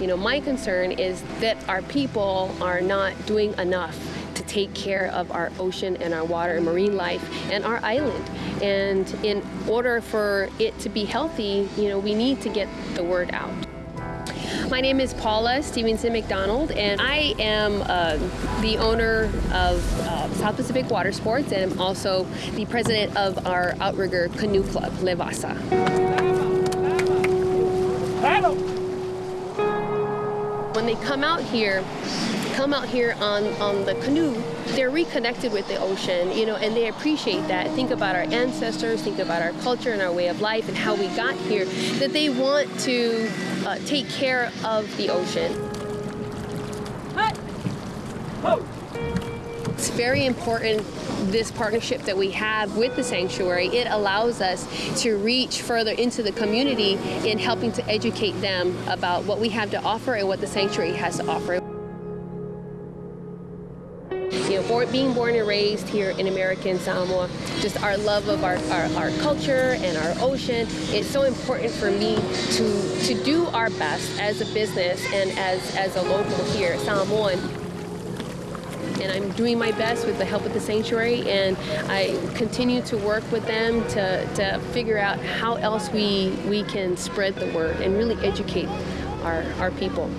You know, my concern is that our people are not doing enough to take care of our ocean and our water and marine life and our island. And in order for it to be healthy, you know, we need to get the word out. My name is Paula Stevenson McDonald, and I am uh, the owner of uh, South Pacific Water Sports, and I'm also the president of our outrigger canoe club, Levasa. When they come out here, come out here on, on the canoe, they're reconnected with the ocean, you know, and they appreciate that. Think about our ancestors, think about our culture and our way of life and how we got here, that they want to uh, take care of the ocean. It's very important this partnership that we have with the sanctuary. It allows us to reach further into the community in helping to educate them about what we have to offer and what the sanctuary has to offer. You know, being born and raised here in American Samoa, just our love of our, our, our, culture and our ocean, it's so important for me to, to do our best as a business and as, as a local here, Samoan. And I'm doing my best with the help of the sanctuary, and I continue to work with them to, to figure out how else we, we can spread the word and really educate our, our people.